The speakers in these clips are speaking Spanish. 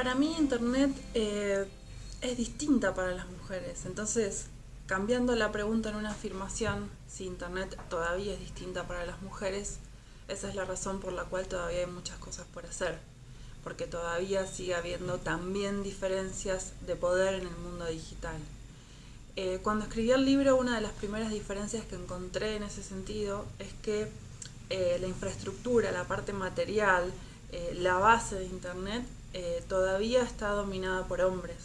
Para mí Internet eh, es distinta para las mujeres, entonces cambiando la pregunta en una afirmación, si Internet todavía es distinta para las mujeres, esa es la razón por la cual todavía hay muchas cosas por hacer, porque todavía sigue habiendo también diferencias de poder en el mundo digital. Eh, cuando escribí el libro, una de las primeras diferencias que encontré en ese sentido es que eh, la infraestructura, la parte material, la base de Internet eh, todavía está dominada por hombres.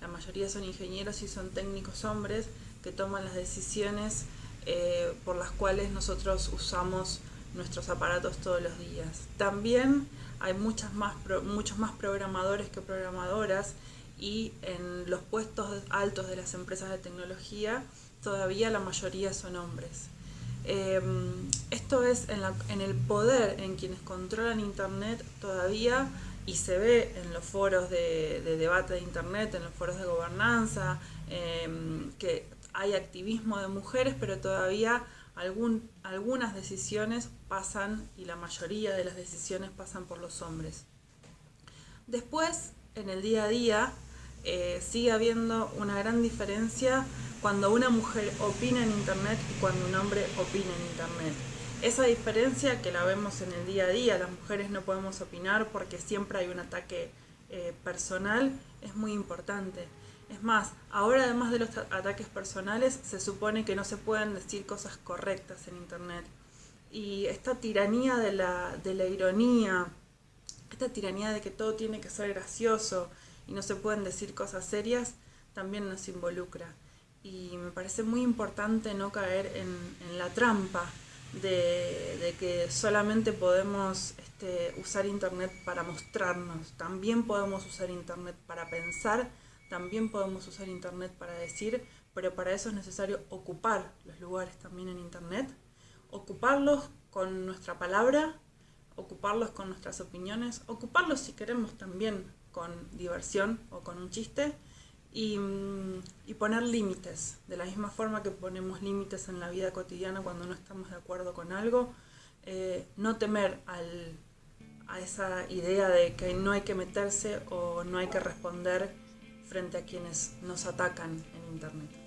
La mayoría son ingenieros y son técnicos hombres que toman las decisiones eh, por las cuales nosotros usamos nuestros aparatos todos los días. También hay muchas más muchos más programadores que programadoras y en los puestos altos de las empresas de tecnología todavía la mayoría son hombres. Em, esto es en, el poder en quienes controlan Internet todavía y se ve en los foros de, debate de internet, en los foros de gobernanza, em, que hay activismo de mujeres, pero todavía algunas decisiones pasan, y la mayoría de las decisiones pasan por los hombres. Después, en el día a día, eh, sigue habiendo una gran diferencia cuando una mujer opina en internet y cuando un hombre opina en internet. Esa diferencia que la vemos en el día a día, las mujeres no podemos opinar porque siempre hay un ataque eh, personal, es muy importante. Es más, ahora además de los ataques personales, se supone que no se pueden decir cosas correctas en Internet. Y esta tiranía de la, de la ironía, esta tiranía de que todo tiene que ser gracioso y no se pueden decir cosas serias, también nos involucra. Y me parece muy importante no caer en, en la trampa de, que solamente podemos este, usar Internet para mostrarnos, también podemos usar Internet para pensar, también podemos usar Internet para decir, pero para eso es necesario ocupar los lugares también en Internet, ocuparlos con nuestra palabra, ocuparlos con nuestras opiniones, ocuparlos si queremos también con diversión o con un chiste, Mm, y, poner límites, de la misma forma que ponemos límites en la vida cotidiana cuando no estamos de acuerdo con algo, eh, no temer al, a esa idea de que no hay que meterse o no hay que responder frente a quienes nos atacan en Internet.